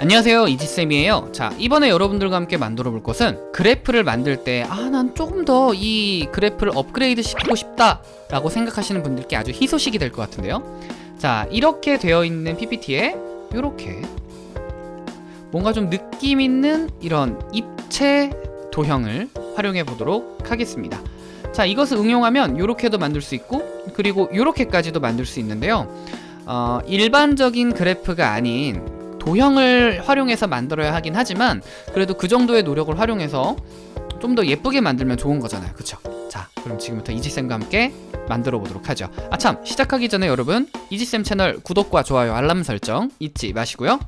안녕하세요. 이지쌤이에요. 자 이번에 여러분들과 함께 만들어 볼 것은 그래프를 만들 때 아 난 조금 더 이 그래프를 업그레이드 시키고 싶다 라고 생각하시는 분들께 아주 희소식이 될 것 같은데요. 자 이렇게 되어 있는 PPT에 이렇게 뭔가 좀 느낌 있는 이런 입체 도형을 활용해 보도록 하겠습니다. 자 이것을 응용하면 이렇게도 만들 수 있고 그리고 이렇게까지도 만들 수 있는데요. 어, 일반적인 그래프가 아닌 도형을 활용해서 만들어야 하긴 하지만 그래도 그 정도의 노력을 활용해서 좀 더 예쁘게 만들면 좋은 거잖아요. 그쵸? 자 그럼 지금부터 이지쌤과 함께 만들어 보도록 하죠. 아참! 시작하기 전에 여러분 이지쌤 채널 구독과 좋아요 알람 설정 잊지 마시고요.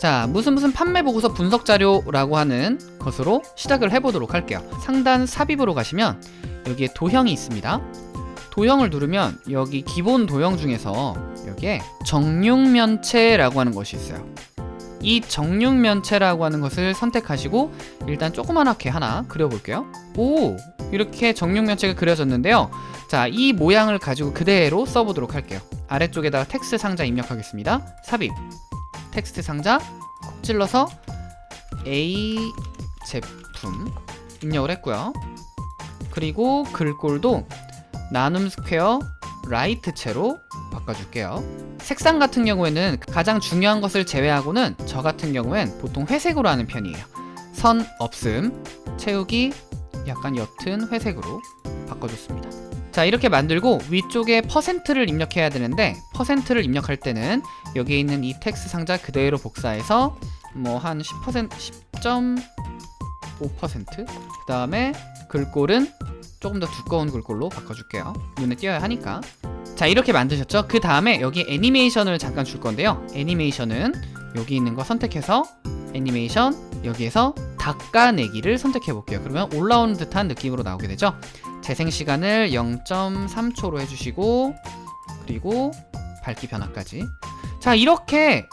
자 무슨 무슨 판매 보고서 분석 자료라고 하는 것으로 시작을 해보도록 할게요. 상단 삽입으로 가시면 여기에 도형이 있습니다. 도형을 누르면 여기 기본 도형 중에서 여기에 정육면체라고 하는 것이 있어요 이 정육면체라고 하는 것을 선택하시고 일단 조그만하게 하나 그려볼게요. 오 이렇게 정육면체가 그려졌는데요. 자 이 모양을 가지고 그대로 써보도록 할게요. 아래쪽에다가 텍스트 상자 입력하겠습니다. 삽입. 텍스트 상자 콕 찔러서 A 제품 입력을 했고요. 그리고 글꼴도 나눔 스퀘어 라이트체로 바꿔줄게요. 색상 같은 경우에는 가장 중요한 것을 제외하고는 저 같은 경우엔 보통 회색으로 하는 편이에요. 선 없음 채우기 약간 옅은 회색으로 바꿔줬습니다. 자 이렇게 만들고 위쪽에 퍼센트를 입력해야 되는데 퍼센트를 입력할 때는 여기에 있는 이 텍스트 상자 그대로 복사해서 뭐 한 10% 10.5%그 다음에 글꼴은 조금 더 두꺼운 글꼴로 바꿔줄게요. 눈에 띄어야 하니까. 자 이렇게 만드셨죠? 그 다음에 여기 애니메이션을 잠깐 줄 건데요. 애니메이션은 여기 있는 거 선택해서 애니메이션 여기에서 닦아내기를 선택해 볼게요. 그러면 올라오는 듯한 느낌으로 나오게 되죠? 재생시간을 0.3초로 해주시고 그리고 밝기 변화까지. 자 이렇게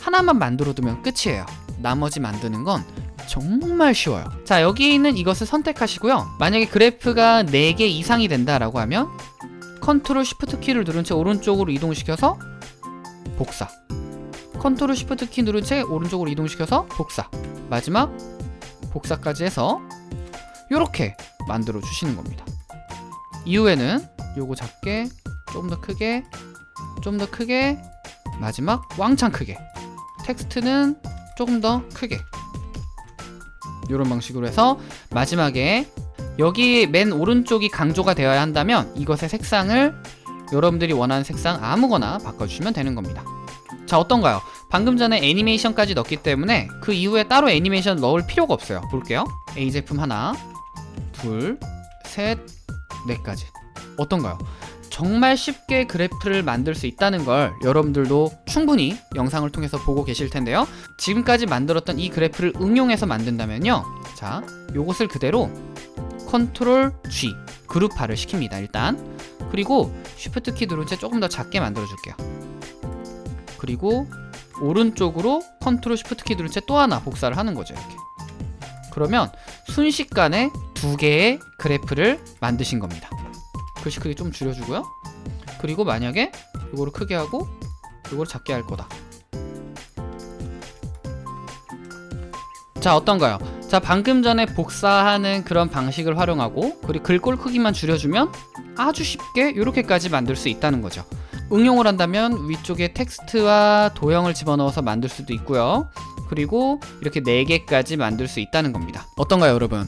하나만 만들어 두면 끝이에요. 나머지 만드는 건 정말 쉬워요. 자 여기 있는 이것을 선택하시고요. 만약에 그래프가 4개 이상이 된다라고 하면 컨트롤 쉬프트 키를 누른 채 오른쪽으로 이동시켜서 복사. 컨트롤 쉬프트 키 누른 채 오른쪽으로 이동시켜서 복사. 마지막 복사까지 해서 이렇게 만들어 주시는 겁니다. 이후에는 요거 작게 좀 더 크게 좀 더 크게 마지막 왕창 크게. 텍스트는 조금 더 크게 이런 방식으로 해서 마지막에 여기 맨 오른쪽이 강조가 되어야 한다면 이것의 색상을 여러분들이 원하는 색상 아무거나 바꿔주시면 되는 겁니다 자 어떤가요? 방금 전에 애니메이션까지 넣기 때문에 그 이후에 따로 애니메이션 넣을 필요가 없어요 볼게요 A 제품 하나 둘셋 넷까지 어떤가요? 정말 쉽게 그래프를 만들 수 있다는 걸 여러분들도 충분히 영상을 통해서 보고 계실 텐데요. 지금까지 만들었던 이 그래프를 응용해서 만든다면요. 자 요것을 그대로 컨트롤 G 그룹화를 시킵니다 일단. 그리고 쉬프트 키 누른 채 조금 더 작게 만들어 줄게요. 그리고 오른쪽으로 컨트롤 쉬프트 키 누른 채 또 하나 복사를 하는 거죠 이렇게. 그러면 순식간에 두 개의 그래프를 만드신 겁니다 글씨 크기 좀 줄여주고요. 그리고 만약에 이거를 크게 하고 이거를 작게 할 거다. 자 어떤가요? 자 방금 전에 복사하는 그런 방식을 활용하고 그리고 글꼴 크기만 줄여주면 아주 쉽게 이렇게까지 만들 수 있다는 거죠. 응용을 한다면 위쪽에 텍스트와 도형을 집어넣어서 만들 수도 있고요. 그리고 이렇게 4개까지 만들 수 있다는 겁니다. 어떤가요 여러분?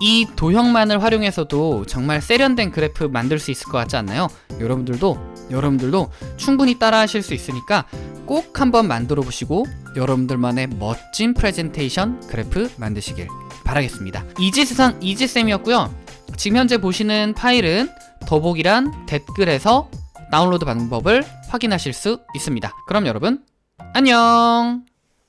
이 도형만을 활용해서도 정말 세련된 그래프 만들 수 있을 것 같지 않나요? 여러분들도 여러분들도 충분히 따라 하실 수 있으니까 꼭 한번 만들어 보시고 여러분들만의 멋진 프레젠테이션 그래프 만드시길 바라겠습니다. 이지세상 이지쌤이었고요. 지금 현재 보시는 파일은 더보기란 댓글에서 다운로드 방법을 확인하실 수 있습니다. 그럼 여러분 안녕